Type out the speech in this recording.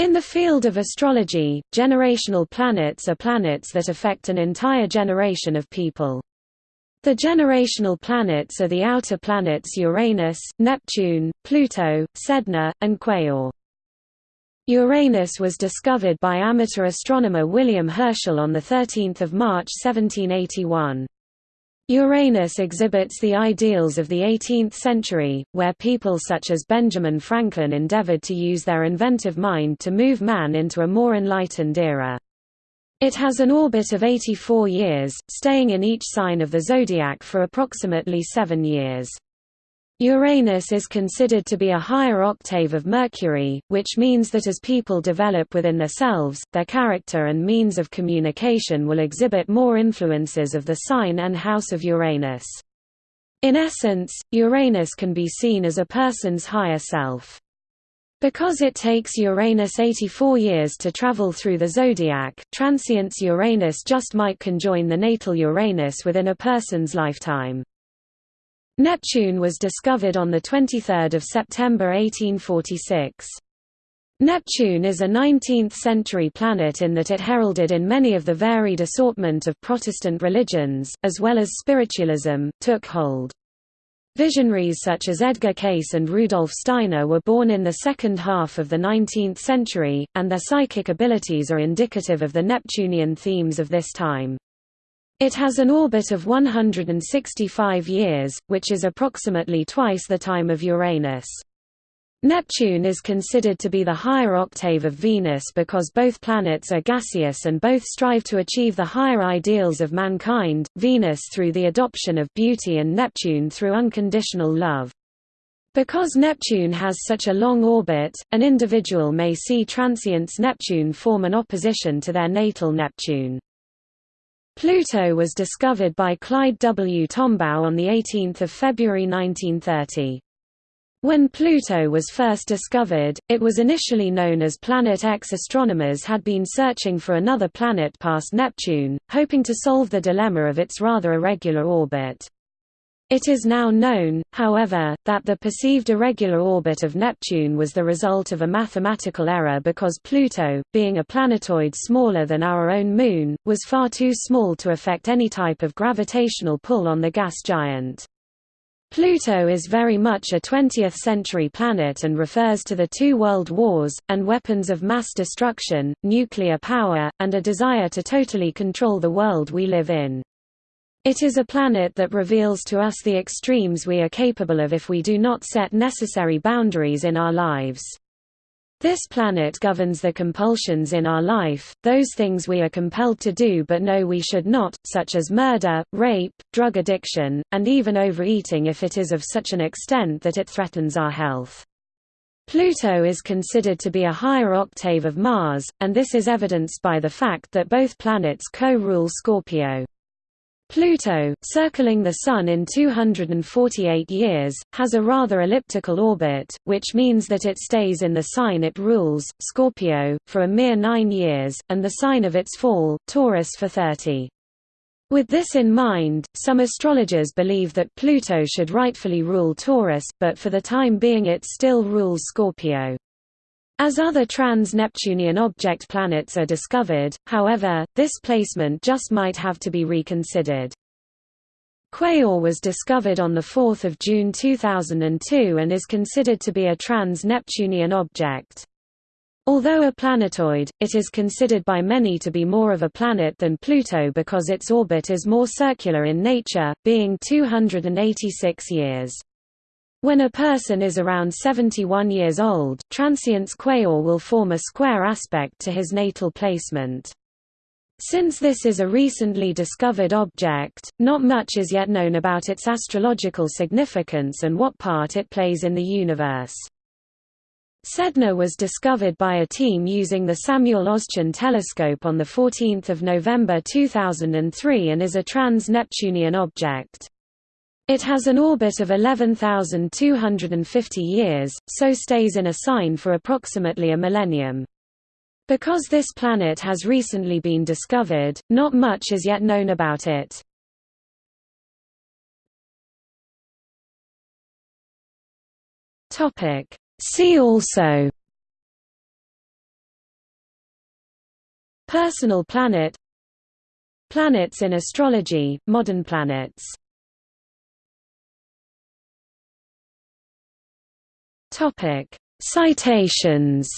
In the field of astrology, generational planets are planets that affect an entire generation of people. The generational planets are the outer planets Uranus, Neptune, Pluto, Sedna, and Quaoar. Uranus was discovered by amateur astronomer William Herschel on 13 March 1781. Uranus exhibits the ideals of the 18th century, where people such as Benjamin Franklin endeavored to use their inventive mind to move man into a more enlightened era. It has an orbit of 84 years, staying in each sign of the zodiac for approximately seven years. Uranus is considered to be a higher octave of Mercury, which means that as people develop within themselves, their character and means of communication will exhibit more influences of the sign and house of Uranus. In essence, Uranus can be seen as a person's higher self. Because it takes Uranus 84 years to travel through the zodiac, transients Uranus just might conjoin the natal Uranus within a person's lifetime. Neptune was discovered on 23 September 1846. Neptune is a 19th-century planet in that it heralded in many of the varied assortment of Protestant religions, as well as spiritualism, took hold. Visionaries such as Edgar Cayce and Rudolf Steiner were born in the second half of the 19th century, and their psychic abilities are indicative of the Neptunian themes of this time. It has an orbit of 165 years, which is approximately twice the time of Uranus. Neptune is considered to be the higher octave of Venus because both planets are gaseous and both strive to achieve the higher ideals of mankind, Venus through the adoption of beauty and Neptune through unconditional love. Because Neptune has such a long orbit, an individual may see transients Neptune form an opposition to their natal Neptune. Pluto was discovered by Clyde W. Tombaugh on 18 February 1930. When Pluto was first discovered, it was initially known as Planet X. Astronomers had been searching for another planet past Neptune, hoping to solve the dilemma of its rather irregular orbit. It is now known, however, that the perceived irregular orbit of Neptune was the result of a mathematical error because Pluto, being a planetoid smaller than our own Moon, was far too small to affect any type of gravitational pull on the gas giant. Pluto is very much a 20th-century planet and refers to the two world wars, and weapons of mass destruction, nuclear power, and a desire to totally control the world we live in. It is a planet that reveals to us the extremes we are capable of if we do not set necessary boundaries in our lives. This planet governs the compulsions in our life, those things we are compelled to do but know we should not, such as murder, rape, drug addiction, and even overeating if it is of such an extent that it threatens our health. Pluto is considered to be a higher octave of Mars, and this is evidenced by the fact that both planets co-rule Scorpio. Pluto, circling the Sun in 248 years, has a rather elliptical orbit, which means that it stays in the sign it rules, Scorpio, for a mere nine years, and the sign of its fall, Taurus for 30. With this in mind, some astrologers believe that Pluto should rightfully rule Taurus, but for the time being it still rules Scorpio. As other trans-Neptunian object planets are discovered, however, this placement just might have to be reconsidered. Quaoar was discovered on 4 June 2002 and is considered to be a trans-Neptunian object. Although a planetoid, it is considered by many to be more of a planet than Pluto because its orbit is more circular in nature, being 286 years. When a person is around 71 years old, transients Quaoar will form a square aspect to his natal placement. Since this is a recently discovered object, not much is yet known about its astrological significance and what part it plays in the universe. Sedna was discovered by a team using the Samuel Oschin telescope on 14 November 2003 and is a trans-Neptunian object. It has an orbit of 11,250 years, so stays in a sign for approximately a millennium. Because this planet has recently been discovered, not much is yet known about it. See also Personal planet Planets in astrology, modern planets Citations